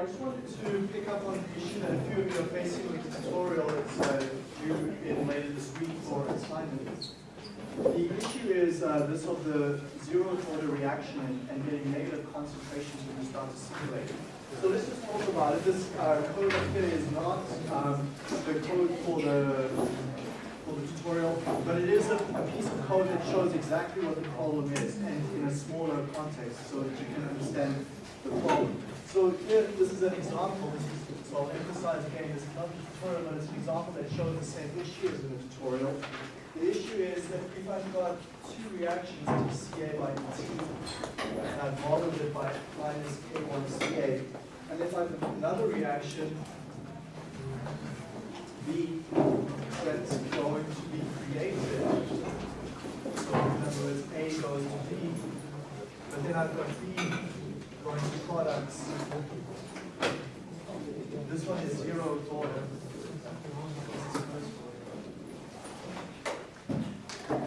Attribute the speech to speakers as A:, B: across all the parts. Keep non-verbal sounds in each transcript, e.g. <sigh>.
A: I just wanted to pick up on the issue that a few of you are facing with the tutorial that's uh, due in later this week for assignment. The issue is uh, this of the zero order reaction and, and getting negative concentrations when you start to simulate. So let's just talk about it. This uh, code up here is not um, the code for the for the tutorial, but it is a, a, piece of code that shows exactly what the problem is and in a smaller context so that you can understand the problem. So here, this is an example. This is, so I'll emphasize again, this is not a tutorial, but it's an example that shows the same issue as in the tutorial. The issue is that if I've got two reactions to Ca by T, and I've modeled it by minus K1Ca, and if I've another reaction, B, that's going to be created, so in other words, A goes to B, but then I've got B to products. This one is zero order. So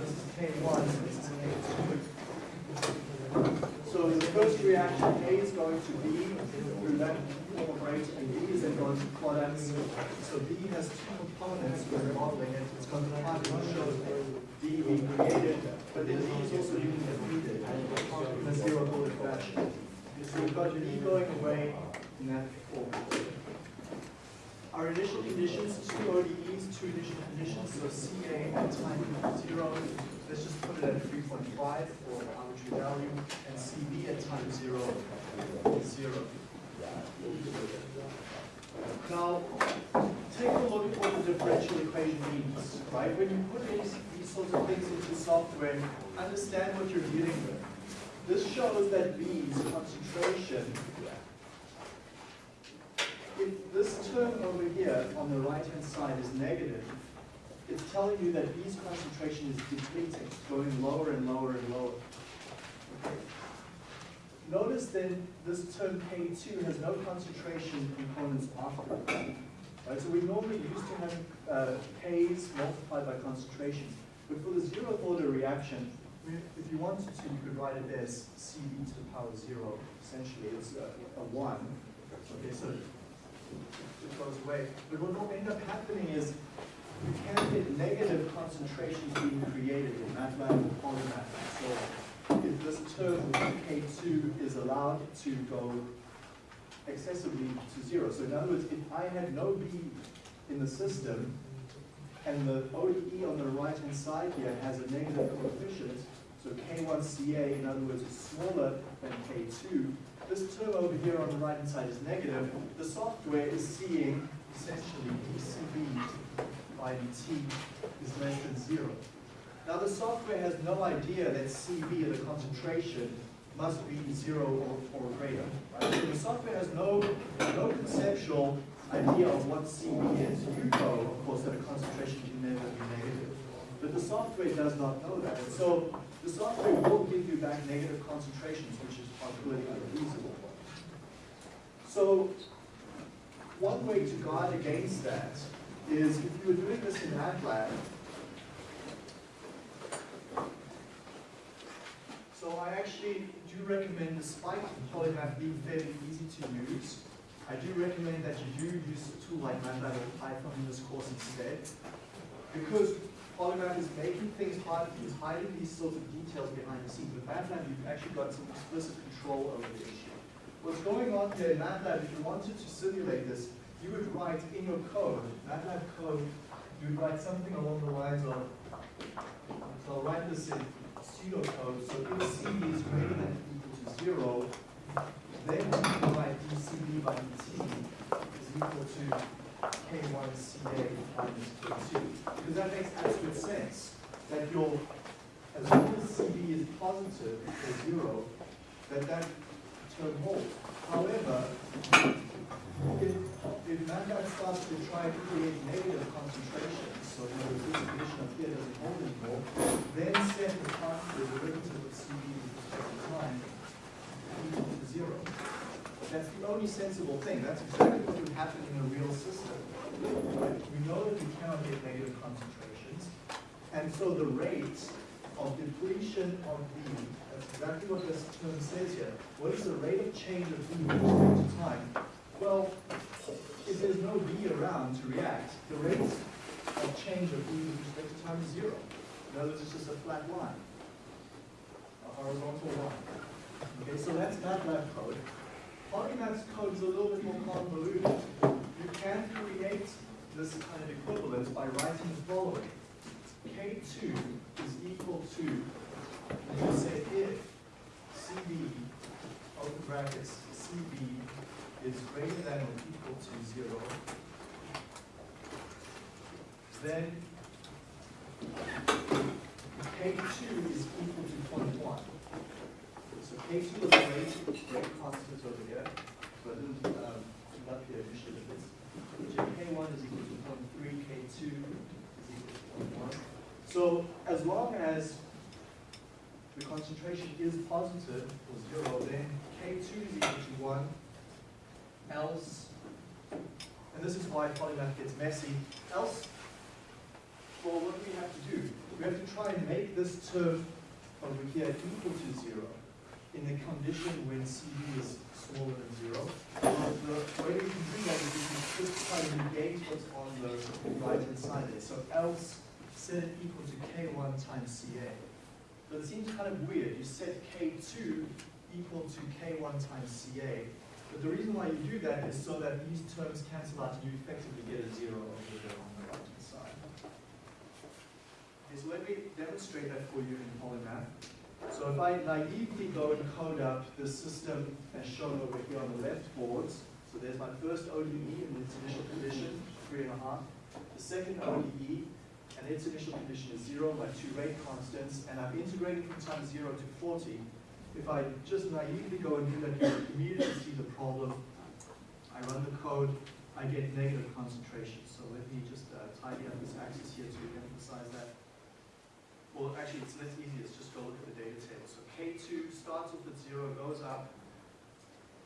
A: this is K1, this is K2. So the first reaction, A is going to B through that rate, and B is then going to products. So B has two components when we're modeling it. It's going to show D being created, but then D is also being depleted in a zero order fashion. So we've got D going away in that form. Our initial conditions, two ODEs, two initial conditions, so CA at time zero, let's just put it at 3.5 for arbitrary value, and CB at time zero, zero. Now, take a look at what the differential equation means, right? When you put these, these sorts of things into software, understand what you're dealing with. This shows that B's concentration if this term over here on the right-hand side is negative, it's telling you that B's concentration is depleting, going lower and lower and lower. Notice then this term K2 has no concentration components after it. Right, so we normally used to have uh, K's multiplied by concentrations. But for the zero order reaction, if you wanted to, you could write it as CB to the power zero. Essentially, it's a, a one. Okay, so it goes away. But what will end up happening is you can get negative concentrations being created in or Polymath. So if this term K2 is allowed to go excessively to zero. So in other words, if I had no B in the system, and the ODE on the right-hand side here has a negative coefficient, so K1CA, in other words, is smaller than K2, this term over here on the right hand side is negative, the software is seeing essentially dCB by dt is less than zero. Now the software has no idea that CB, the concentration, must be zero or, or greater. Right? So the software has no, no conceptual idea of what CB is. You know, of course, that a concentration can never be negative. But the software does not know that. And so the software will give you back negative concentrations, which is politically unfeasible. So one way to guard against that is if you were doing this in MATLAB, so I actually do recommend, despite Polymath being fairly easy to use, I do recommend that you do use a tool like MATLAB or Python in this course instead, because Polymath is making things hard, it's hiding these sorts of details behind the scenes. With MATLAB, you've actually got some explicit control over the issue. What's going on here in MATLAB, if you wanted to simulate this, you would write in your code, MATLAB code, you would write something along the lines of, so I'll write this in pseudocode, so if CB is greater than zero, then can write dCB by dt is equal to K1CA minus K2. Because that makes absolute sense that your, as long as CB is positive or zero, that that term holds. However, if, if MATLAB starts to try to create negative concentrations, so words, this condition up here doesn't hold anymore, then set the time, the derivative of CB to time equal to zero. That's the only sensible thing. That's exactly what would happen in a real system. We know that we cannot get negative concentrations, and so the rate of depletion of B, that's exactly what this term says here. What is the rate of change of B with respect to time? Well, if there's no B around to react, the rate of change of B with respect to time is zero. In other words, it's just a flat line, a horizontal line. Okay, so that's MATLAB code. Polymath's code is a little bit more convoluted. You can create this kind of equivalence by writing the following. K2 is equal to, and you say if CB, open brackets, CB is greater than or equal to zero, then K2 is equal to 0.1. So K2 is the rate, rate constant over here, so I didn't, um, put up here initially, but it's, K1 is equal to 0.3, K2 is equal to 0.1. So as long as the concentration is positive or zero, then K2 is equal to one, else, and this is why polymath gets messy, else, well, what do we have to do? We have to try and make this term over here equal to zero in the condition when CB is smaller than zero. The way we can do that is we can just try to negate what's on the right-hand side there. So else set it equal to K1 times CA. But it seems kind of weird. You set K2 equal to K1 times CA. But the reason why you do that is so that these terms cancel out and you effectively get a zero over there on the right-hand side. Okay, so let me demonstrate that for you in Polymath. So if I naively go and code up the system as shown over here on the left boards, so there's my first ODE in its initial condition, three and a half. The second ODE, and its initial condition is zero, my two rate constants, and I'm integrating from time zero to 40. If I just naively go and do that, you immediately see the problem. I run the code, I get negative concentration. So let me just uh, tidy up this axis here to emphasize that. Well, actually, it's less easy. Let's just go look at the data table. So K2 starts off at zero, goes up,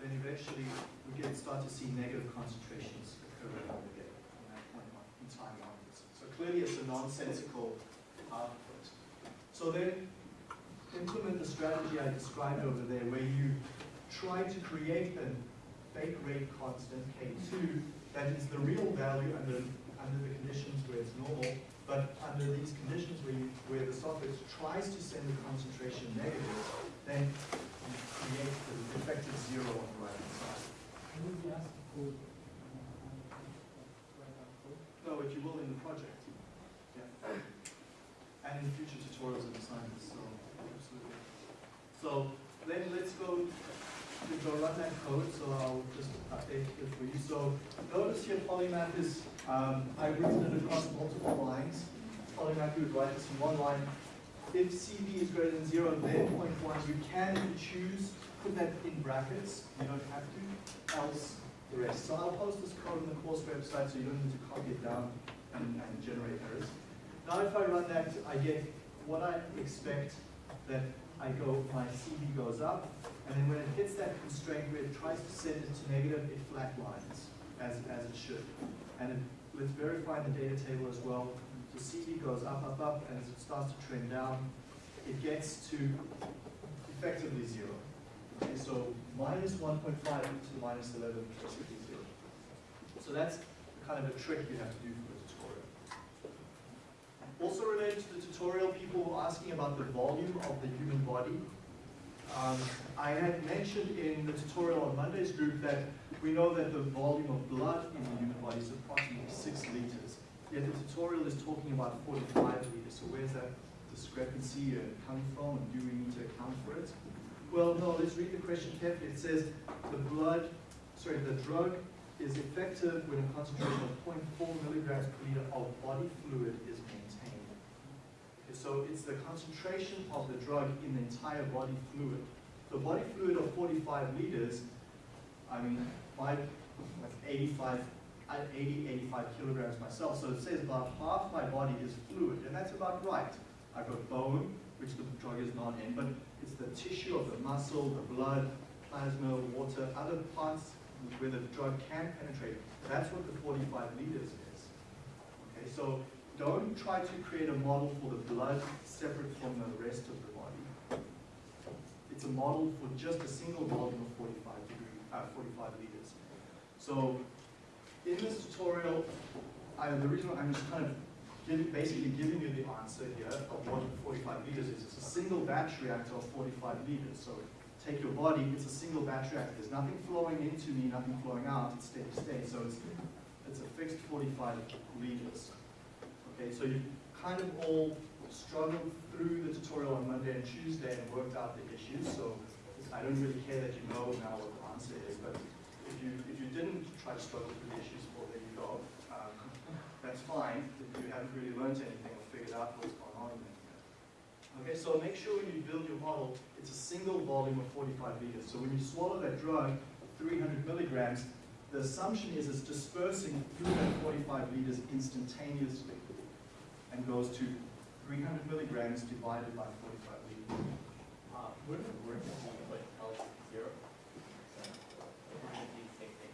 A: then eventually we get start to see negative concentrations occur over here from that point in time onwards. So clearly it's a nonsensical output. So then implement the strategy I described over there where you try to create a fake rate constant, K2, that is the real value under, under the conditions where it's normal, but under these conditions where, you, where the software tries to send the concentration negative, then you create the effective zero on the right-hand side.
B: Will we ask for, write out code?
A: No, if you will, in the project. Yeah. And in future tutorials and assignments, so absolutely. So then let's go go run that code, so I'll just update it for you. So notice here polymath is, um, I've written it across multiple lines. Polymath, you would write this in one line. If CB is greater than zero, then point one, you can, choose, put that in brackets. You don't have to, else the rest. So I'll post this code on the course website so you don't need to copy it down and, and generate errors. Now if I run that, I get what I expect that I go, my CB goes up, and then when it hits that constraint where it tries to send it to negative, it flatlines, as, as it should. And it, let's verify the data table as well. So CB goes up, up, up, and as it starts to trend down, it gets to effectively zero. Okay, so minus 1.5 to the minus 11 is zero. So that's kind of a trick you have to do for the tutorial. Also related to the tutorial, people were asking about the volume of the human body. Um, I had mentioned in the tutorial on Monday's group that we know that the volume of blood in the human body is approximately 6 liters. Yet the tutorial is talking about 45 liters. So where's that discrepancy uh, coming from and do we need to account for it? Well, no, let's read the question carefully. It says the blood, sorry, the drug is effective when a concentration of 0.4 milligrams per liter of body fluid is so it's the concentration of the drug in the entire body fluid. The body fluid of 45 liters, I mean, my, like 85, uh, 80, 85 kilograms myself, so it says about half my body is fluid, and that's about right. I've got bone, which the drug is not in, but it's the tissue of the muscle, the blood, plasma, water, other parts where the drug can penetrate. That's what the 45 liters is. Okay, so don't try to create a model for the blood separate from the rest of the body. it's a model for just a single volume of forty-five degree, uh, forty-five liters. So, in this tutorial, I, the reason I'm just kind of basically giving you the answer here of what forty-five liters is. It's a single batch reactor of forty-five liters. So take your body, it's a single batch reactor. There's nothing flowing into me, nothing flowing out, it's steady state. So it's, it's a fixed forty-five liters. Okay, so you kind of all struggled through the tutorial on Monday and Tuesday and worked out the issues. So I don't really care that you know now what the answer is, but if you, if you didn't try to struggle through the issues, well, there you go. Um, That's fine, if you haven't really learned anything or figured out what's going on in there. Okay, so make sure when you build your model, it's a single volume of 45 liters. So when you swallow that drug, 300 milligrams, the assumption is it's dispersing through that 45 liters instantaneously and goes to 300 milligrams divided by 45 liters.
C: Uh, wouldn't it work if you put L zero? It be the?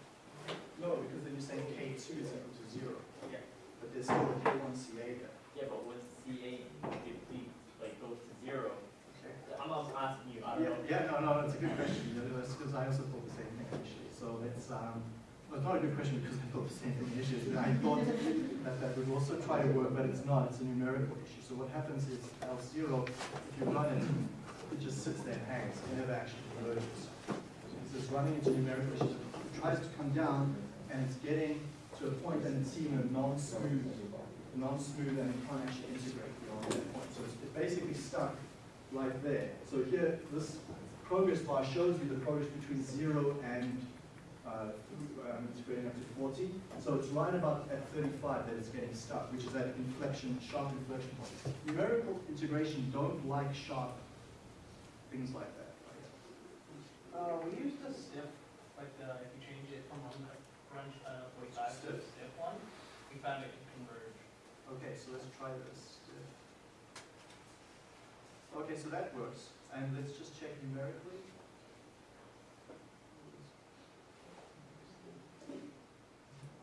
A: No, because then you're saying K2 is equal to zero,
C: Yeah.
A: but there's still a K1CA there.
C: Yeah, but when CA depletes, like goes to zero,
A: Okay.
C: I'm also asking you, I don't
A: Yeah,
C: know.
A: yeah, no, no, that's a good question, because I also thought the same thing actually. So it's, um, well, not a good question because I thought the same thing issue. I thought that that would also try to work, but it's not, it's a numerical issue. So what happens is L zero, if you run it, it just sits there and hangs, it never actually converges. So it's just running into numerical issues. It tries to come down and it's getting to a point and it's seeing a non-smooth, non-smooth and it can't actually integrate beyond that point. So it's basically stuck right there. So here, this progress bar shows you the progress between zero and uh, um, integrating up to 40. So it's right about at 35 that it's getting stuck, which is that inflection, sharp inflection point. Numerical integration don't like sharp things like that. right?
B: Uh, we used a stiff, like, uh, if you change it from one crunch, uh, forty-five to a stiff one, we found it could converge.
A: Okay, so let's try this. Okay, so that works. And let's just check numerically.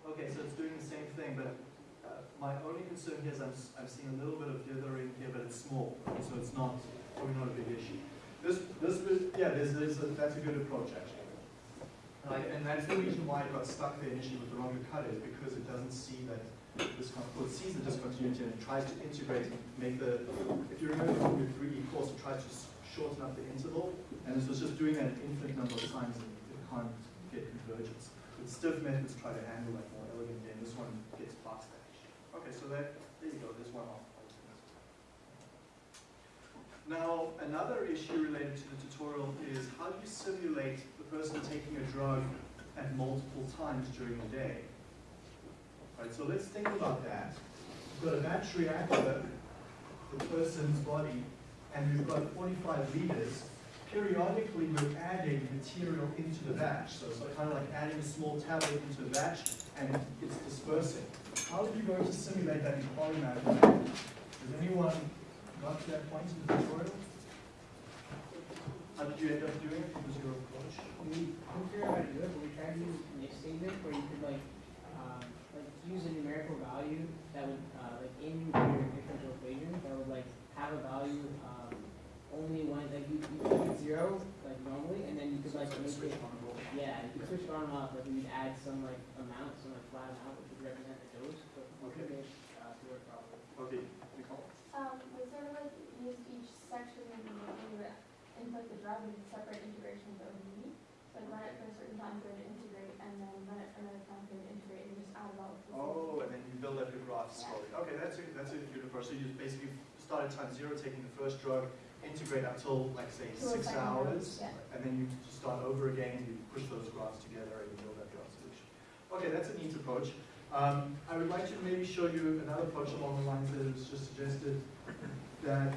A: Okay, so it's doing the same thing, but uh, my only concern here is I'm, I'm seeing a little bit of dithering here, but it's small, so it's not, probably not a big issue. This, this, yeah, there's, there's, a- that's a good approach, actually. Right, and that's the reason why it got stuck there initially with the wrong cutter, is because it doesn't see that this, well, it sees the discontinuity and it tries to integrate, make the, if you remember from your 3D course, it tries to shorten up the interval, and this was just doing that an infinite number of times and it can't get convergence. But stiff methods try to handle that more elegantly, and this one gets past that. issue. Okay, so that, there you go, there's one off. Now, another issue related to the tutorial is how do you simulate the person taking a drug at multiple times during the day? Right, so let's think about that. We've got a batch reactor, the person's body, and we've got 45 liters. Periodically, we're adding material into the batch. So it's kind of like adding a small tablet into a batch, and it's dispersing. How are you going to simulate that in polymath? Has anyone got to that point in the tutorial? How did you end up doing it? What was your approach?
D: We couldn't figure out how to do it, but we tried to use mixed statement where you could like, um, like use a numerical value that would, uh, like in your differential equation, that would like have a value, um, only when, like you, you keep it zero, like normally, and then you could like make
A: switch
D: it,
A: on
D: yeah, you could switch it on and off, like we'd add some like amount, some like flat amount, which would represent the dose, but we could make, uh, to work properly.
A: Okay, Nicole?
E: Um, we sort of like used each section and we would input the drug in separate integrations that we need. So like run it for a certain time period to integrate and then run it for another time period to integrate and just add it all. to the.
A: Oh, and then you build up your graphs slowly. Okay, that's a, that's a good approach. So you basically start at time zero, taking the first drug, integrate up till, like, say,
E: a
A: six hours.
E: yeah.
A: And then you just start over again, and you push those graphs together and you build up your solution. Okay, that's a neat approach. Um, I would like to maybe show you another approach along the lines that was just suggested, that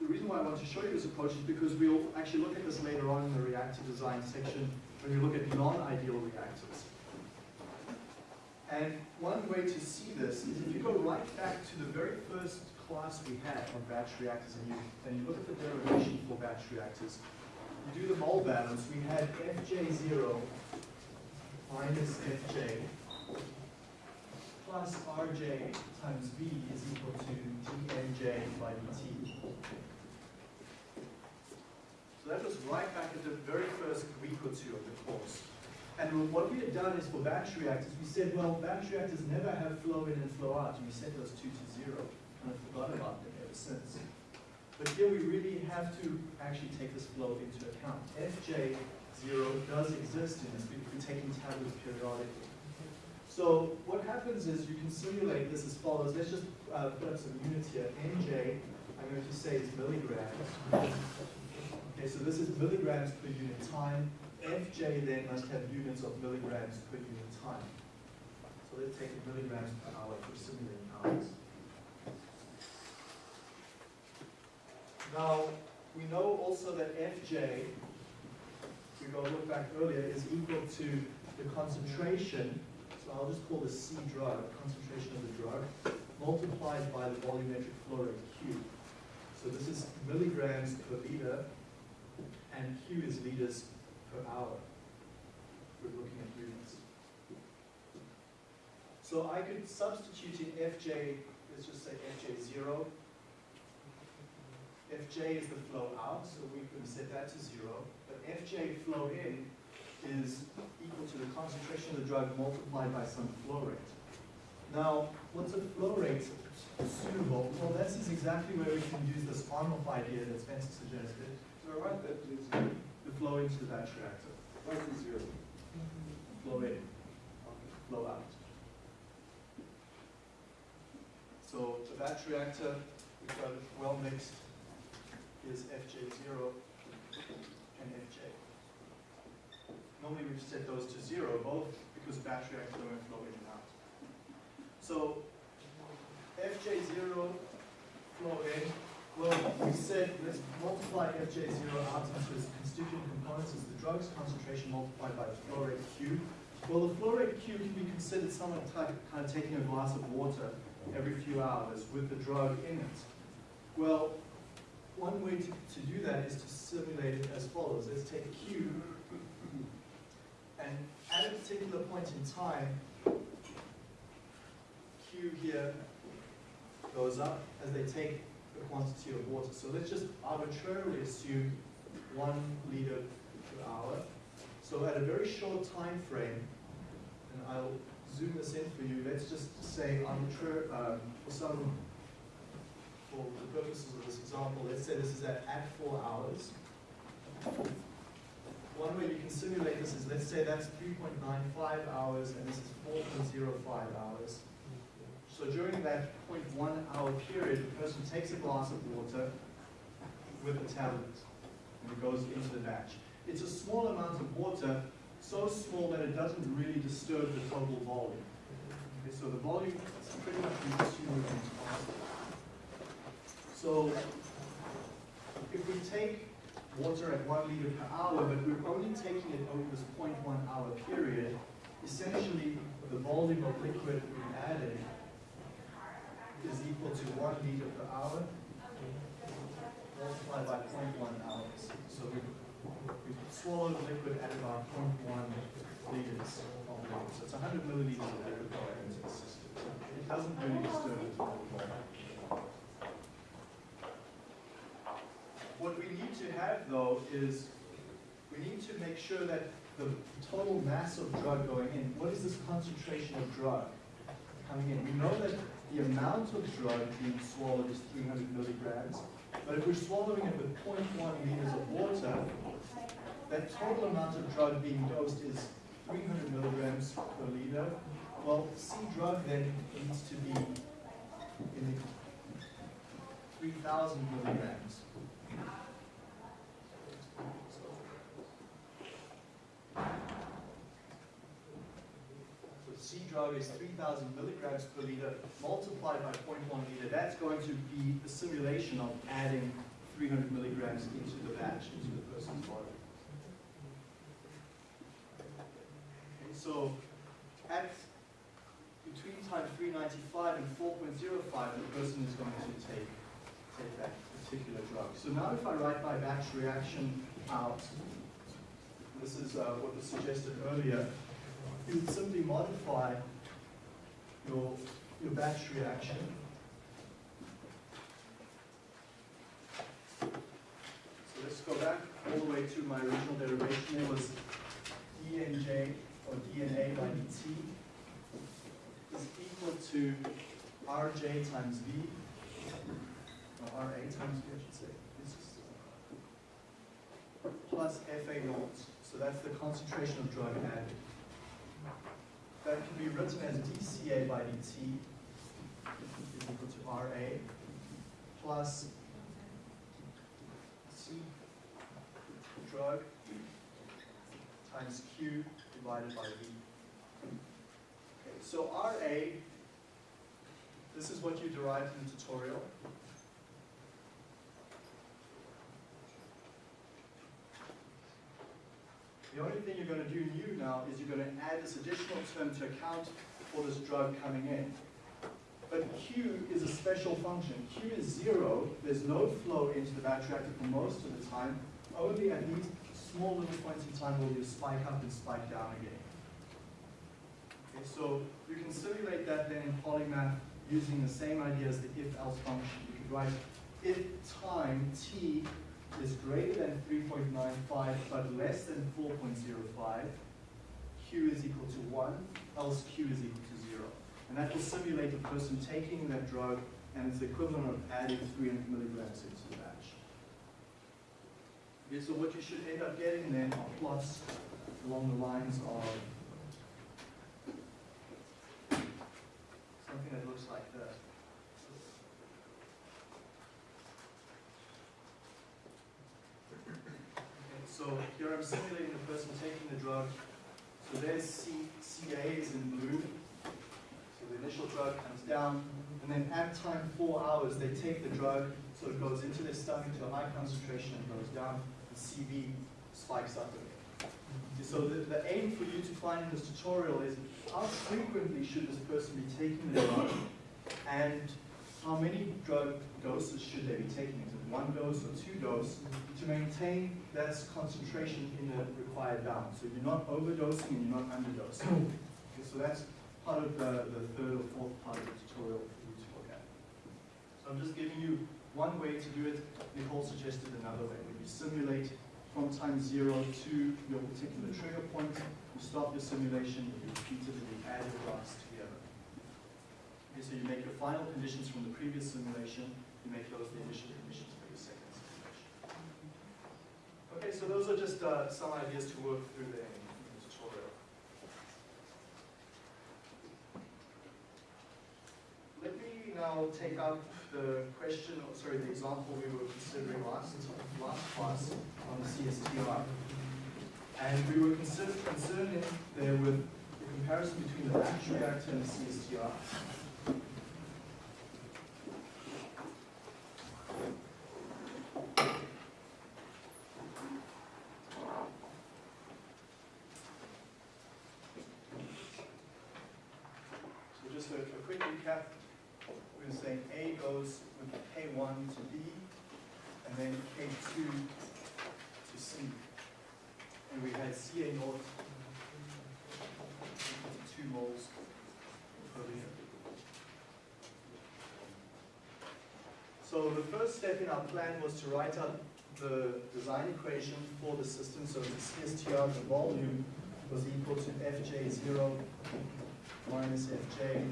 A: the reason why I want to show you this approach is because we'll actually look at this later on in the reactor design section when we look at non-ideal reactors. And one way to see this is if you go right back to the very first class we had on batch reactors and you, and you look at the derivation for batch reactors, you do the mole balance, we had Fj0 minus Fj plus Rj times V is equal to dnj by dt. So that was right back at the very first week or two of the course. And what we had done is for batch reactors, we said, well, batch reactors never have flow in and flow out, and we set those two to zero. Kind of forgot about them ever since. But here we really have to actually take this flow into account. Fj zero does exist in this, if we're taking tablets periodically. So what happens is you can simulate this as follows. Let's just uh, put up some units here. Nj, I'm going to say is milligrams. Okay, so this is milligrams per unit time. Fj then must have units of milligrams per unit time. So let's take milligrams per hour for simulating hours. Now, we know also that Fj, if we go look back earlier, is equal to the concentration, so I'll just call this C drug, concentration of the drug, multiplied by the volumetric flow rate Q. So this is milligrams per liter, and Q is liters per hour. We're looking at units. So I could substitute in Fj, let's just say Fj zero. Fj is the flow out, so we can set that to zero. But Fj flow in is equal to the concentration of the drug multiplied by some flow rate. Now, what's a flow rate suitable? Well, this is exactly where we can use this on-off idea that Spencer suggested.
C: So I write that please.
A: The flow into the batch reactor.
C: Write the zero.
A: Flow in, flow out. So the batch reactor, we've got well mixed, is Fj0 and Fj. Normally we've set those to zero, both because reactor don't flow in and out. So Fj0 flow in, well, we said let's multiply Fj0 out into its constituent components as the drug's concentration multiplied by the flow rate Q. Well, the flow rate Q can be considered somewhat like kind of taking a glass of water every few hours with the drug in it. Well, one way to, to do that is to simulate it as follows. Let's take Q, and at a particular point in time, Q here goes up as they take the quantity of water. So let's just arbitrarily assume one liter per hour. So at a very short time frame, and I'll zoom this in for you, let's just say arbitrary, um, for some, for the purposes of this example, let's say this is at, at four hours. One way you can simulate this is, let's say that's 3.95 hours and this is 4.05 hours. So during that 0.1 hour period, the person takes a glass of water with a tablet and it goes into the batch. It's a small amount of water, so small that it doesn't really disturb the total volume. Okay, so the volume is pretty much in time. So if we take water at one liter per hour, but we're only taking it over this 0.1 hour period, essentially the volume of liquid we added is equal to one liter per hour multiplied by 0.1 hours. So we, we swallowed liquid at about 0.1 liters of liquid. So it's 100 milliliters of liquid going into the system. It doesn't really disturb the total What we need to have though is, we need to make sure that the total mass of drug going in, what is this concentration of drug coming in? We know that the amount of drug being swallowed is 300 milligrams, but if we're swallowing it with 0.1 liters of water, that total amount of drug being dosed is 300 milligrams per liter. Well, C drug then needs to be in the 3,000 milligrams. So C drug is 3,000 milligrams per liter multiplied by 0.1 liter. That's going to be the simulation of adding 300 milligrams into the batch, into the person's body. And so at between time 395 and 4.05, the person is going to take, take that particular drug. So now if I write my batch reaction out, this is uh, what was suggested earlier, you would simply modify your, your batch reaction. So let's go back all the way to my original derivation, It was dnj or dna by dt is equal to rj times v, ra times v, I should say. Just, uh, plus fa naught, so that's the concentration of drug added. That can be written as dCA by dt is equal to RA plus C drug times Q divided by V. Okay, so RA, this is what you derived in the tutorial. The only thing you're going to do new now is you're going to add this additional term to account for this drug coming in. But Q is a special function. Q is zero. There's no flow into the batch reactor for most of the time. Only at these small little points in time will you spike up and spike down again. Okay, so you can simulate that then in Polymath using the same idea as the if-else function. You could write if time t is greater than 3.95 but less than 4.05, q is equal to 1, else q is equal to 0. And that will simulate a person taking that drug and it's the equivalent of adding 300 milligrams into the batch. Okay, so what you should end up getting then are plots along the lines of something that looks like that. Okay, So here I'm simulating the person taking the drug. So there's C, CA is in blue. So the initial drug comes down, and then at time four hours, they take the drug, so it goes into their stomach to a high concentration and goes down, And CB spikes up again. So the, the aim for you to find in this tutorial is how frequently should this person be taking the drug, and how many drug doses should they be taking? Is it one dose or two doses? To maintain that concentration in the required bound. So you're not overdosing and you're not underdosing. Okay, so that's part of the, the third or fourth part of the tutorial for you to look at. So I'm just giving you one way to do it. Nicole suggested another way. When you simulate from time zero to your particular trigger point, you stop your simulation, you repeat it, and you add your dots together. Okay, so you make your final conditions from the previous simulation, you make those the initial conditions for your second simulation. Okay, so those are just uh, some ideas to work through there in the tutorial. Let me now take up the question, or sorry, the example we were considering last, last class on the CSTR. And we were consider, concerned there with the comparison between the batch reactor and the CSTR. So just a, a quick recap, we're saying A goes with K1 to B, and then K2 to C. And we had CA naught, two moles over here. So the first step in our plan was to write out the design equation for the system, so the CSTR, the volume, was equal to Fj0 minus Fj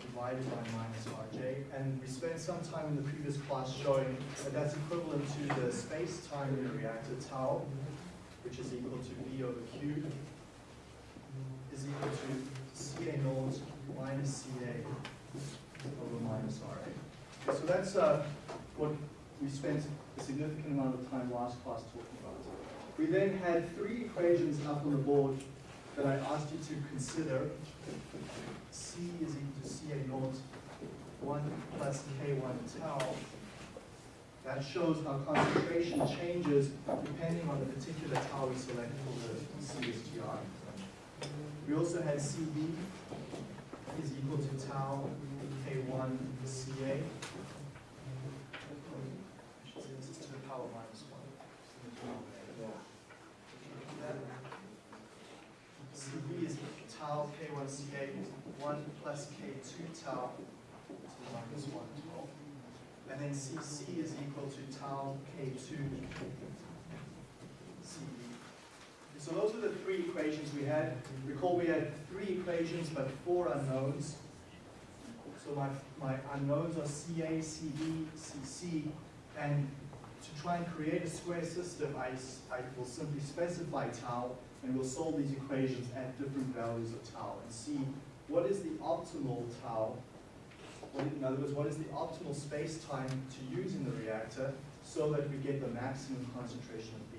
A: divided by minus Rj. And we spent some time in the previous class showing that that's equivalent to the space-time in the reactor tau, which is equal to V over Q, is equal to Ca naught minus Ca over minus Ra. So that's uh, what we spent a significant amount of time last class talking about. We then had three equations up on the board that I asked you to consider. C is equal to Ca naught, 1 plus K1 tau. That shows how concentration changes depending on the particular tau we select for the CSTR. We also had Cb is equal to tau K1 Ca. I should say this is to the power minus 1. Cb is tau K1 Ca is 1 plus K2 tau to the minus 1 as well. And then Cc is equal to tau K2 so those are the three equations we had. Recall we had three equations but four unknowns. So my, my unknowns are CA, CB, CC, and to try and create a square system, I, I will simply specify tau, and we'll solve these equations at different values of tau, and see what is the optimal tau, in other words, what is the optimal space-time to use in the reactor, so that we get the maximum concentration of B.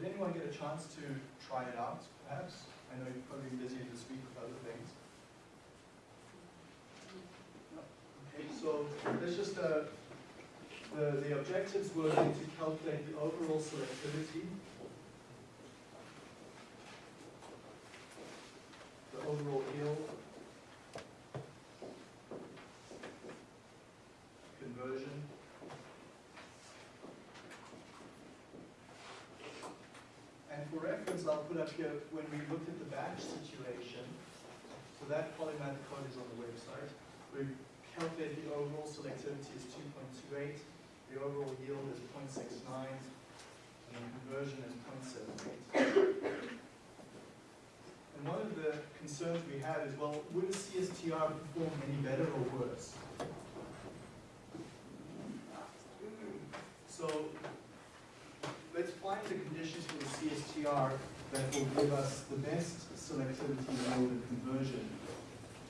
A: Did anyone get a chance to try it out, perhaps? I know you're probably been busy this week with other things. Okay, so there's just a, the, the objectives were to calculate the overall selectivity, the overall yield, conversion, And for reference, I'll put up here, when we looked at the batch situation, so that polymath code is on the website. We calculate the overall selectivity is two point two eight, the overall yield is 0.69, and the conversion is 0.78. And one of the concerns we had is, well, would a CSTR perform any better or worse? So let's find the conditions for the CSTR that will give us the best selectivity yield and conversion.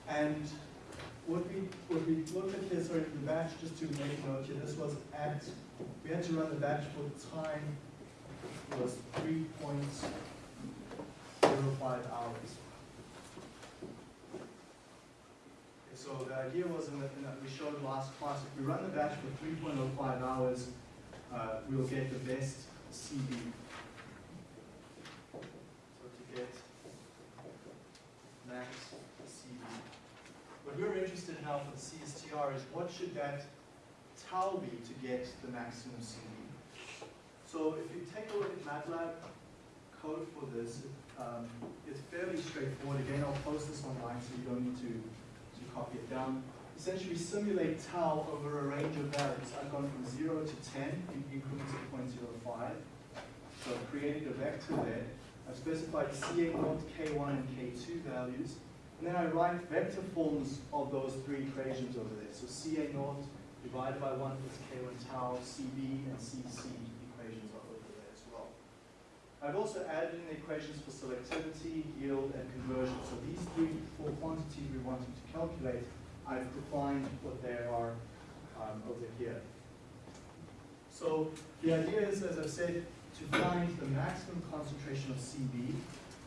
A: And what we, what we looked at this, sorry, the batch, just to make note here, this was at, we had to run the batch for time was three point zero five hours. Okay, So the idea was, in the, in that we showed last class, if we run the batch for three point oh five hours, uh, we'll get the best CB. So to get max CB. What we're interested now for the CSTR is what should that tau be to get the maximum CB? So if you take a look at MATLAB code for this, um, it's fairly straightforward. Again, I'll post this online so you don't need to, to copy it down. Essentially simulate tau over a range of values. I've gone from 0 to 10 in increments of 0.05. So I've created a vector there. I've specified CA0, K1, and K2 values. And then I write vector forms of those three equations over there. So CA0 divided by 1 plus K1 tau, CB, and CC equations are over there as well. I've also added in the equations for selectivity, yield, and conversion. So these three, four quantities we wanted to calculate, I've defined what they are um, over here. So the idea is, as I said, to find the maximum concentration of CB.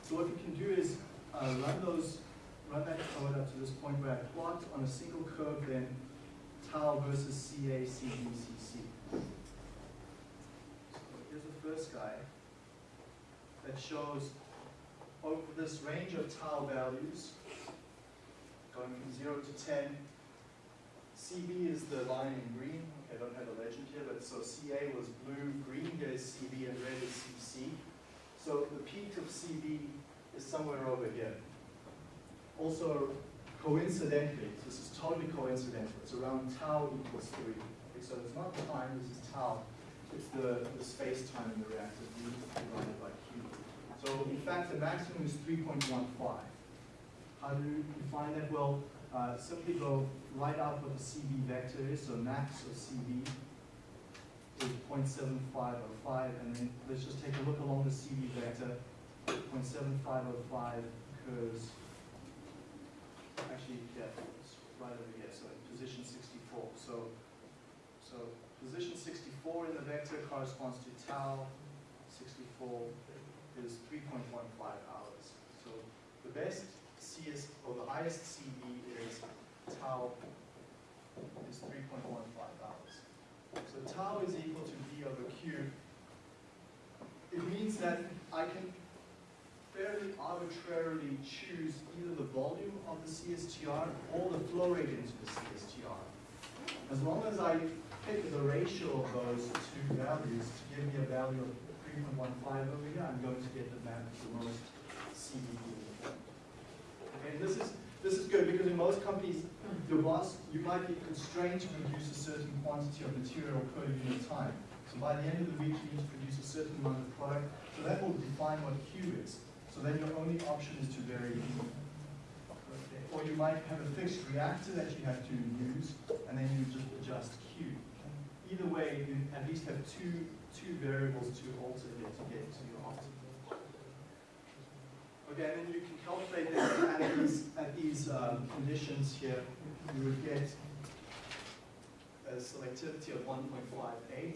A: So what we can do is uh, run those, that code up to this point where I plot on a single curve then tau versus CA, CB, CC. So here's the first guy that shows over this range of tau values, going from 0 to 10. CB is the line in green. Okay, I don't have a legend here, but so CA was blue, green is CB, and red is CC. So the peak of CB is somewhere over here. Also, coincidentally, this is totally coincidental, it's around tau equals 3. Okay, so it's not time, this is tau. It's the, the space-time in the reactor, divided by q. So in fact, the maximum is 3.15. How do you find that? Well, uh, simply go write out what the CB vector is, so max of CB is 0.7505, and then let's just take a look along the CB vector. 0.7505 occurs, actually, yeah, it's right over here, so in position 64. So, so position 64 in the vector corresponds to tau, 64 is 3.15 hours. So the best CS, or the highest CB is tau is 3.15 hours. So tau is equal to V over Q. It means that I can fairly arbitrarily choose either the volume of the CSTR or the flow rate into the CSTR. As long as I pick the ratio of those two values to give me a value of 3.15 over here, I'm going to get the, ma- the most CB. Okay, and this is, this is good because in most companies, your boss, you might be constrained to produce a certain quantity of material per unit time. So by the end of the week, you need to produce a certain amount of product. So that will define what Q is. So then your only option is to vary. Or you might have a fixed reactor that you have to use, and then you just adjust Q. Either way, you at least have two, two variables to alter here to get to your optimum. Okay, and then you can calculate that at these, at these um, conditions here, you would get a selectivity of 1.58.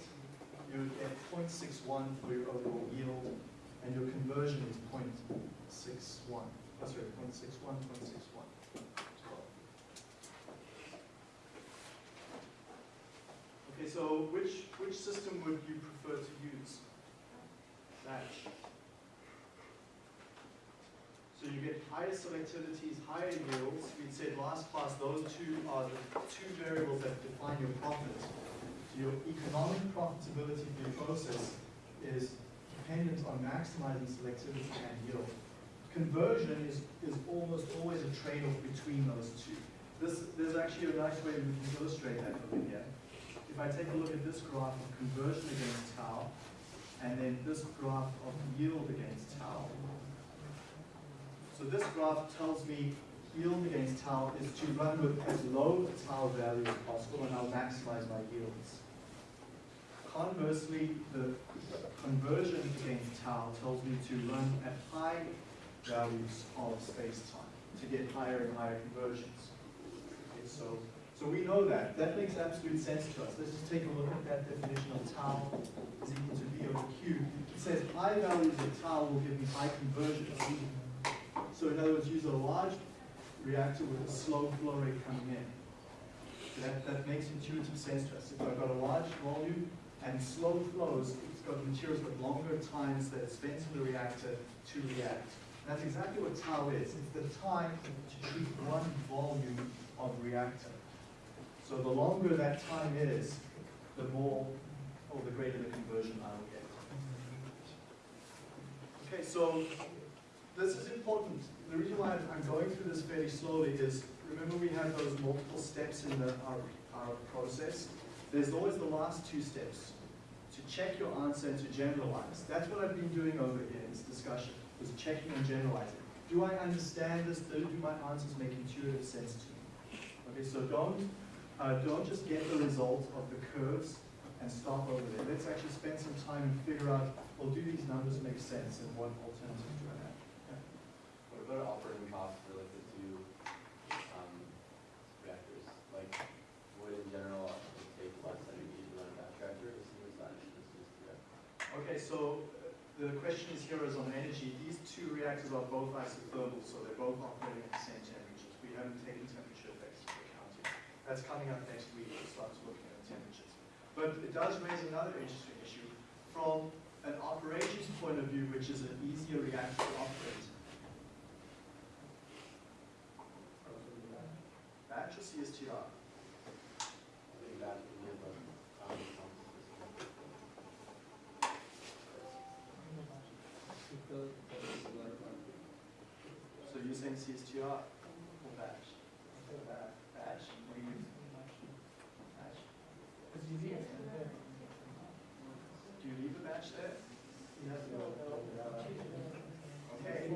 A: You would get 0.61 for your overall yield, and your conversion is 0.61. Oh, sorry, 0.61, 0.61. Okay, so which, which system would you prefer to use? Batch. So you get higher selectivities, higher yields. We said last class, those two are the two variables that define your profit. So your economic profitability for your process is dependent on maximizing selectivity and yield. Conversion is, is almost always a trade-off between those two. This, there's actually a nice way we can illustrate that over here. If I take a look at this graph of conversion against tau, and then this graph of yield against tau, so this graph tells me yield against tau is to run with as low a tau value as possible and I'll maximize my yields. Conversely, the conversion against tau tells me to run at high values of space-time to get higher and higher conversions. Okay, so, so we know that. That makes absolute sense to us. Let's just take a look at that definition of tau is equal to V over Q. It says high values of tau will give me high conversions. So in other words, use a large reactor with a slow flow rate coming in. That, that makes intuitive sense to us. If I've got a large volume and slow flows, it's got materials with longer times that it spends in the reactor to react. That's exactly what tau is. It's the time to treat one volume of reactor. So the longer that time is, the more or the greater the conversion I will get. Okay, so this is important. The reason why I'm I'm going through this fairly slowly is, remember we have those multiple steps in the, our, our process? There's always the last two steps, to check your answer and to generalize. That's what I've been doing over here in this discussion, is checking and generalizing. Do I understand this? Do my answers make intuitive sense to me? Okay, so don't, uh, don't just get the result of the curves and stop over there. Let's actually spend some time and figure out, well, do these numbers make sense and what alternatives do I have?
C: What about operating costs for like the two, um, reactors? Like, would in general it take less energy to run a batch reactor to see what's that, this is, yeah.
A: Okay, so uh, the question is here is on energy. These two reactors are both isothermal, so they're both operating at the same temperatures. We haven't taken temperature effects into account yet. That's coming up next week, we'll start looking at temperatures. But it does raise another interesting issue. From an operations point of view, which is an easier reactor to operate. Batch or CSTR?
C: I think that would give a, um, some system.
A: So you're saying CSTR or batch? Batch, what do you use? Batch? Do you leave a batch there? Okay.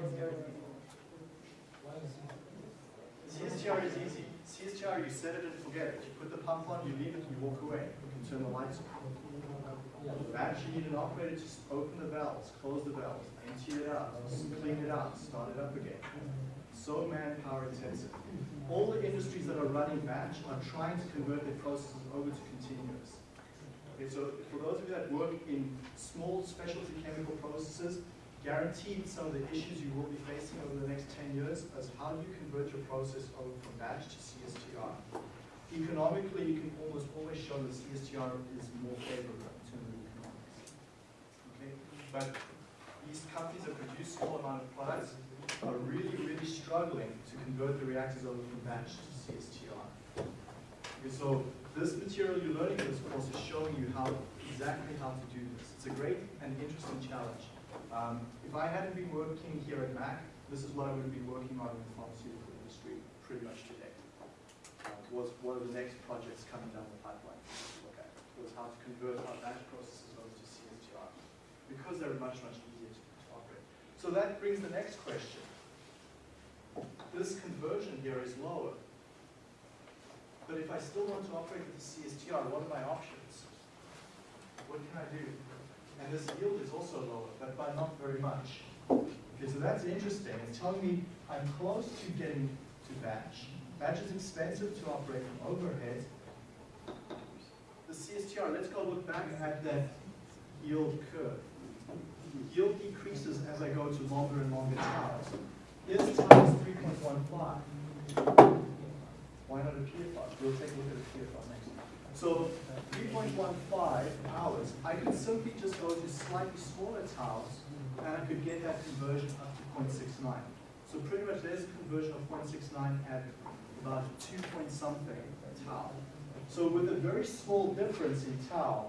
A: CSTR is easy. CSTR, you set it and forget it. You put the pump on, you leave it, and you walk away. You can turn the lights off. Batch, you need an operator to open the valves, close the valves, empty it out, clean it out, start it up again. So manpower intensive. All the industries that are running batch are trying to convert their processes over to continuous. Okay, so for those of you that work in small specialty chemical processes, guaranteed some of the issues you will be facing over the next 10 years is how do you convert your process over from batch to CSTR. Economically, you can almost always show that CSTR is more favorable in terms of economics. Okay, but these companies that produce small amount of products are really, really struggling to convert the reactors over from batch to CSTR. Okay, so this material you're learning in this course is showing you how, exactly how to do this. It's a great and interesting challenge. Um, if I hadn't been working here at Mac, this is what I would have been working on in the pharmaceutical industry pretty much today. Uh, Was one of the next projects coming down the pipeline at, was how to convert our batch processes over to CSTR, because they're much, much easier to operate. So that brings the next question. This conversion here is lower. But if I still want to operate with the CSTR, what are my options? What can I do? And this yield is also lower, but by not very much. Okay, so that's interesting. It's telling me I'm close to getting to batch. Batch is expensive to operate from overhead. The CSTR, let's go look back at that yield curve. Yield decreases as I go to longer and longer taus. Here's times three point one five. Why not a PFR? We'll take a look at a PFR next. So three point one five hours, I could simply just go to slightly smaller taus and I could get that conversion up to 0.69. So pretty much there's a conversion of 0.69 at about two point something tau. So with a very small difference in tau,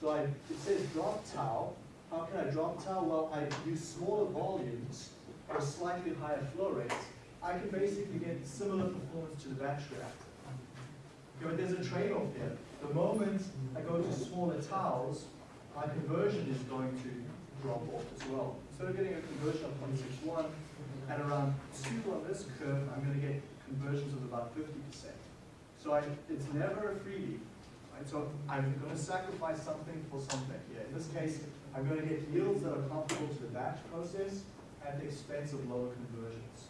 A: so I, it says drop tau, how can I drop tau? Well, I use smaller volumes or slightly higher flow rates. I can basically get similar performance to the batch reactor. Okay, but there's a trade-off here. The moment I go to smaller taus, my conversion is going to drop off as well. Instead of getting a conversion of 0.61, at around 2 on this curve, I'm going to get conversions of about 50%. So I, it's never a freebie. Right? So I'm going to sacrifice something for something here. In this case, I'm going to get yields that are comparable to the batch process at the expense of lower conversions.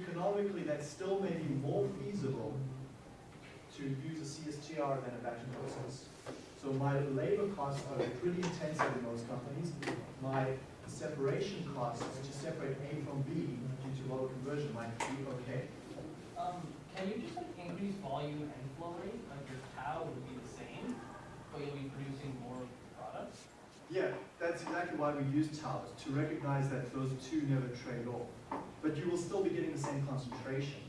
A: Economically, that still may be more feasible to use a CSTR than a batch process. So my labor costs are pretty intensive in most companies. My separation costs to separate A from B due to lower conversion might be okay.
B: Um, can you just like increase volume and flow rate, like your tau would be the same, but you'll be producing more products?
A: Yeah, that's exactly why we use taus, to recognize that those two never trade off. But you will still be getting the same concentration.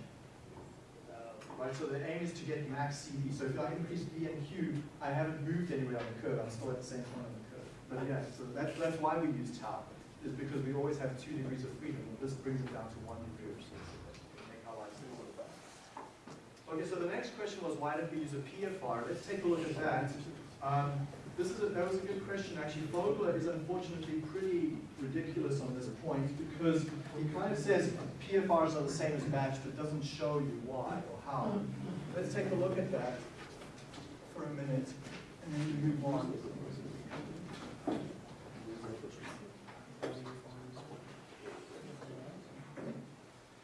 B: Uh,
A: Right, so the aim is to get max CB. So if I increase B and Q, I haven't moved anywhere on the curve. I'm still at the same point on the curve. But yeah, so that's, that's why we use tau, is because we always have two degrees of freedom. This brings it down to one degree, little better. Okay, so the next question was why did we use a PFR? Let's take a look at that. Um, this is a, that was a good question actually. Fogler is unfortunately pretty ridiculous on this point because he kind of says PFRs are the same as batch, but doesn't show you why or how. Mm-hmm. Let's take a look at that for a minute and then we move on.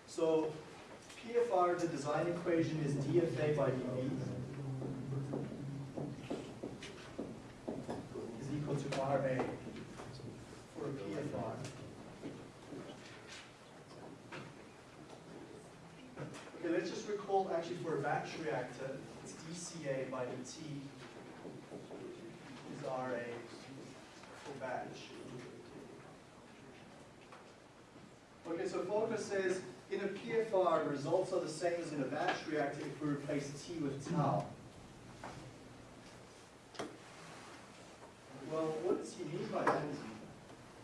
A: So PFR, the design equation is DFA by dV is equal to RA for a PFR. Okay, let's just recall actually for a batch reactor, it's dCA by dt is RA for batch. Okay, so Fogler says in a PFR, results are the same as in a batch reactor if we replace T with tau. Well, what does he mean by that?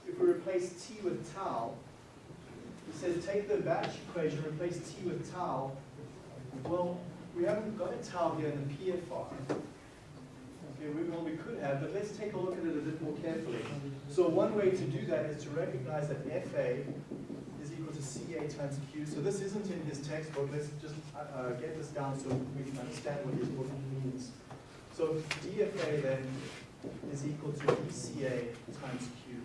A: If we replace T with tau, he says take the batch equation, replace T with tau. Well, we haven't got a tau here in the PFR. Okay, we, well, we could have, but let's take a look at it a bit more carefully. So one way to do that is to recognize that FA is equal to CA times Q. So this isn't in his textbook. Let's just uh, uh, get this down so we can understand what his book means. So DFA then is equal to dCA times Q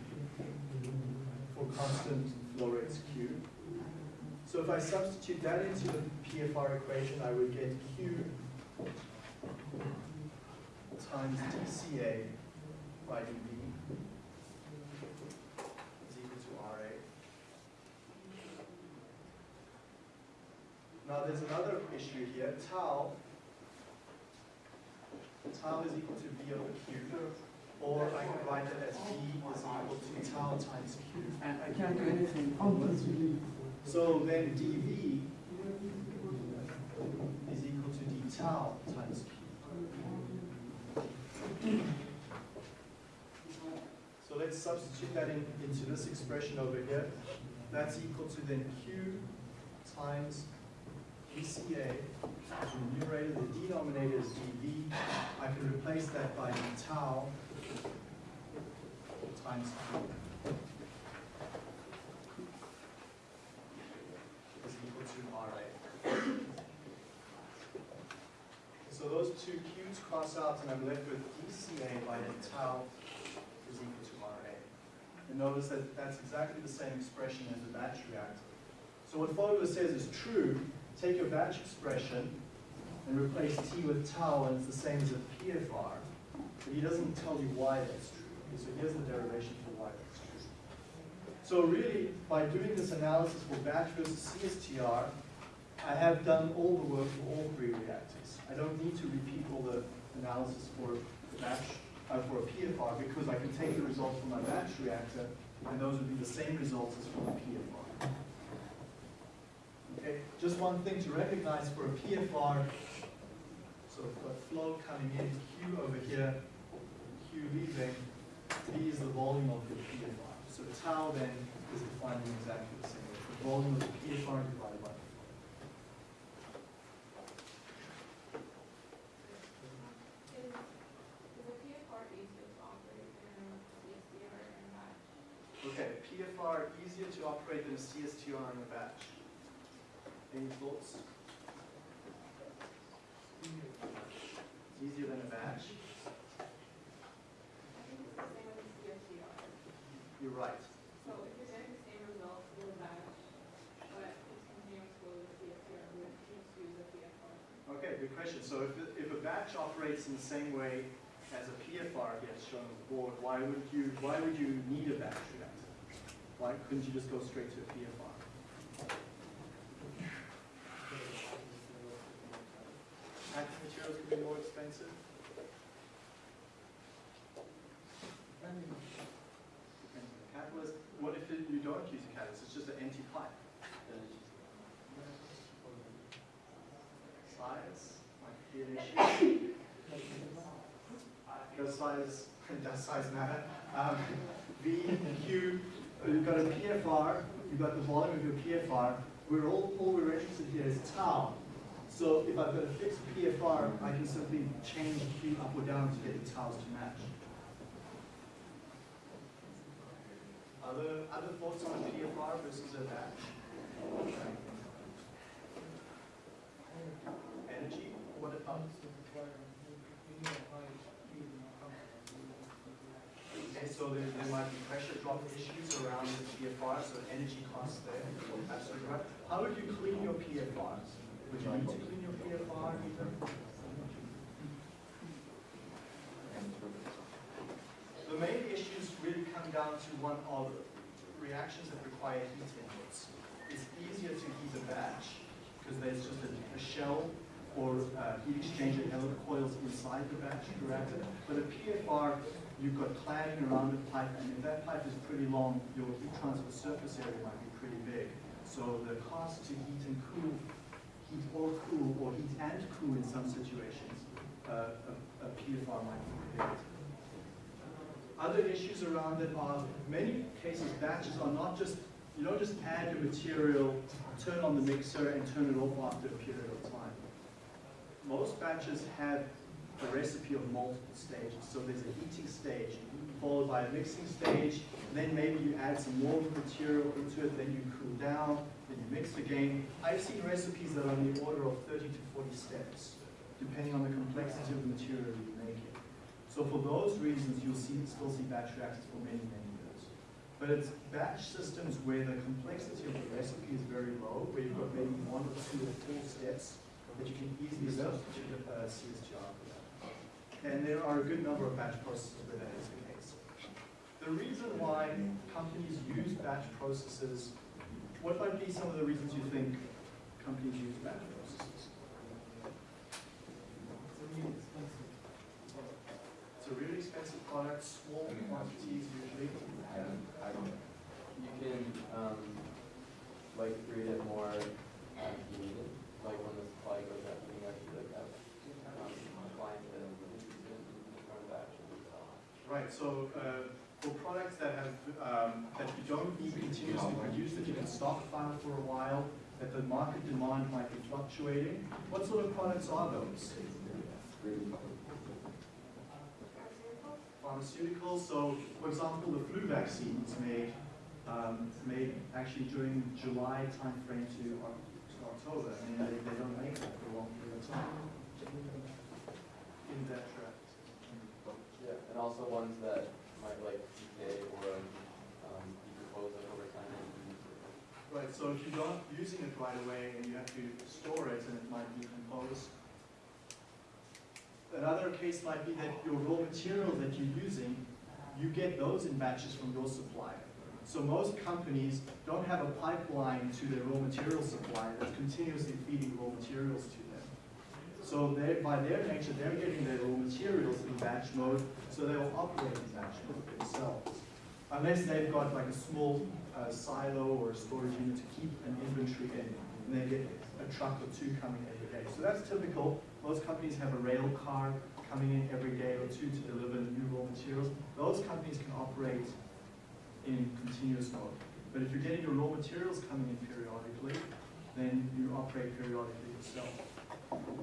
A: for constant flow rates Q. So if I substitute that into the PFR equation, I would get Q times dCA by dV is equal to RA. Now there's another issue here, tau. Tau is equal to V over Q, or I can write it as V is equal to tau times Q.
F: And I can't do anything oh, unless.
A: So then dV is equal to d tau times Q. So let's substitute that in, into this expression over here. That's equal to then Q times DCA, the numerator, the denominator is dV. I can replace that by tau times Q. Is equal to RA. So those two Q's cross out and I'm left with DCA by the tau is equal to RA. And notice that that's exactly the same expression as a batch reactor. So what Fogler says is true, take your batch expression and replace T with tau and it's the same as a PFR. But he doesn't tell you why that's true. Okay, so here's the derivation for why that's true. So really, by doing this analysis for batch versus CSTR, I have done all the work for all three reactors. I don't need to repeat all the analysis for the batch, uh, for a PFR because I can take the results from my batch reactor and those would be the same results as for the PFR. Okay, just one thing to recognize for a PFR, so I've got flow coming in, Q over here, Q leaving, V is the volume of the PFR. So tau then is defined in exactly the same way, the volume of the PFR divided by? Okay, PFR easier to operate than a CSTR in a. Any thoughts? Easier than a batch?
E: I think it's the same with the CSTR.
A: You're right.
E: So if you're getting the same results with a batch, but it's continuous flow with CSTR, we just use a PFR.
A: Okay, good question. So if, if a batch operates in the same way as a PFR gets shown on the board, why would you, why would you need a batch reactor? Why couldn't you just go straight to a PFR? Packing materials could be more expensive? Depends on the catalyst. What if it- you don't use a catalyst, it's just an empty pipe?
C: Then
A: Size might be an. Does size, does size matter? Um, V, Q, uh, you've got a PFR, you've got the volume of your PFR. We're all, all we're interested here is tau. So if I've got a fixed PFR, I can simply change the Q up or down to get the tiles to match. Other, other thoughts on PFR versus a batch? Energy, what about? Okay, so there, there might be pressure drop issues around the PFR, so energy costs there. Absolutely right. How would you clean your PFRs? Would you need to clean your PFR either? The main issues really come down to one of reactions that require heat inputs. It's easier to heat a batch because there's just a, a shell or uh, heat exchanger element coils inside the batch reactor. But a PFR, you've got cladding around the pipe, and if that pipe is pretty long, your heat transfer surface area might be pretty big. So the cost to heat and cool, heat or cool, or heat and cool in some situations, uh, a, a PFR might be prohibitive. Other issues around it are, many cases, batches are not just, you don't just add your material, turn on the mixer and turn it off after a period of time. Most batches have a recipe of multiple stages. So there's a heating stage, followed by a mixing stage, then maybe you add some more material into it, then you cool down, you mix again. I've seen recipes that are on the order of 30 to 40 steps, depending on the complexity of the material you're making. So for those reasons, you'll see, still see batch reactors for many, many years. But it's batch systems where the complexity of the recipe is very low, where you've got maybe one or two or four steps that you can easily substitute a CSTR for that. And there are a good number of batch processes where that is the case. The reason why companies use batch processes, what might be some of the reasons you think companies use batch processes? It's a really expensive product, small quantities usually.
C: You can, um, like create it more as needed, like when the supply goes up, you can actually like have, um, clients that are interested in front of actually.
A: Right, so uh, for products that have, um, that you don't need continuously produced, that you can stockpile for a while, that the market demand might be fluctuating. What sort of products are those? Pharmaceuticals, so for example, the flu vaccines made, um, made actually during July timeframe to October. I mean, they, they don't make that for a long period of time. In that tract.
C: Yeah, and also ones that like or um, decompose like over time. it.
A: Right, so if you're not using it right away and you have to store it and it might decompose. Another case might be that your raw material that you're using, you get those in batches from your supplier. So most companies don't have a pipeline to their raw material supply that's continuously feeding raw materials to. So they, by their nature, they're getting their raw materials in batch mode, so they will operate in batch mode themselves. Unless they've got like a small uh, silo or a storage unit to keep an inventory in, and they get a truck or two coming every day. So that's typical. Most companies have a rail car coming in every day or two to deliver new raw materials. Those companies can operate in continuous mode. But if you're getting your raw materials coming in periodically, then you operate periodically yourself.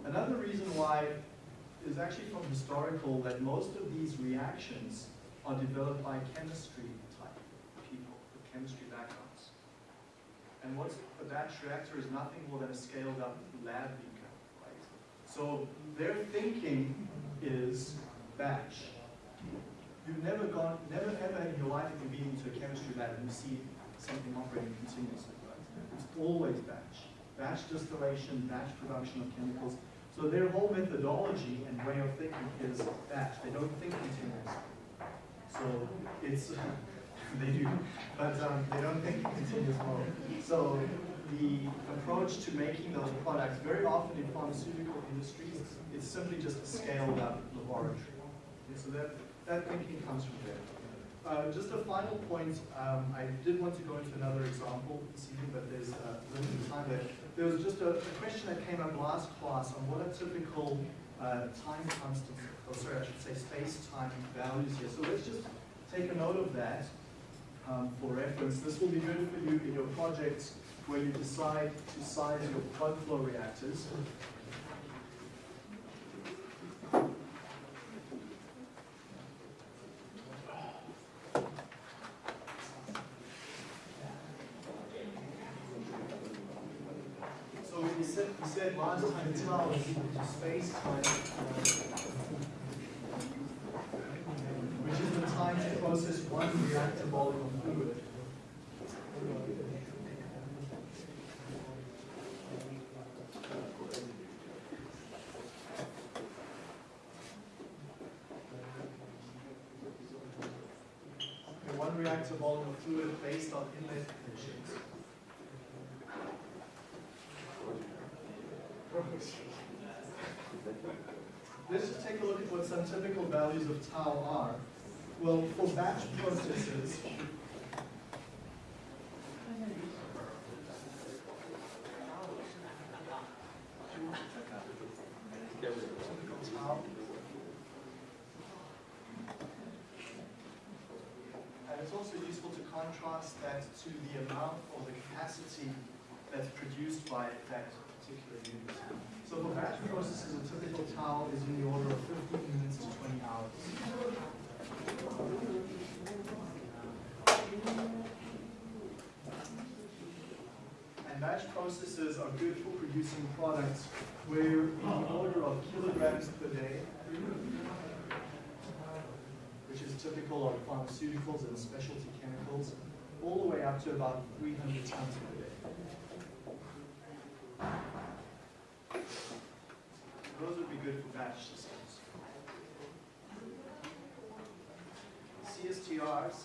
A: Another reason why is actually from historical that most of these reactions are developed by chemistry type people with chemistry backgrounds. And what's a batch reactor is nothing more than a scaled up lab beaker, right? So their thinking is batch. You've never gone, never ever in your life have you've been into a chemistry lab and you see something operating continuously, right? It's always batch. Batch distillation, batch production of chemicals. So their whole methodology and way of thinking is batch. They don't think continuously. So it's, <laughs> they do, but um, they don't think in continuous mode. So the approach to making those products, very often in pharmaceutical industries, it's simply just a scaled up laboratory. Okay, so that, that thinking comes from there. Uh, just a final point, um, I did want to go into another example this evening, but there's uh, limited time there. There was just a, a question that came up last class on what are typical uh, time constants, or sorry, I should say space-time values here. So let's just take a note of that um, for reference. This will be good for you in your projects where you decide to size your plug flow reactors. So we said, last time is space time, uh, which is the time to process one reactor volume of fluid. Okay, one reactor volume of fluid based on inlet conditions. Let's just take a look at what some typical values of tau are. Well, for batch processes, typical tau. And it's also useful to contrast that to the amount or the capacity that's produced by that particular unit. So for batch processes, a typical tau is in the order of 15 minutes to 20 hours. And batch processes are good for producing products where in the order of kilograms per day, which is typical of pharmaceuticals and specialty chemicals, all the way up to about 300 tons per day. Those would be good for batch systems. CSTRs,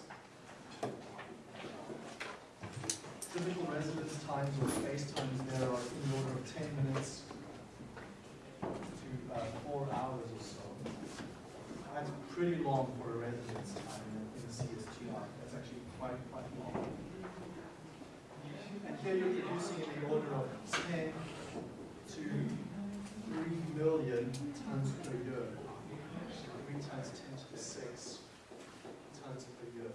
A: typical residence times or space times there are in the order of 10 minutes to uh, four hours or so. That's pretty long for a residence time in a- CSTR. That's actually quite, quite long. And here you're producing in the order of 10 to 3 million tons per year. 3 times 10 to the 6 tons per year.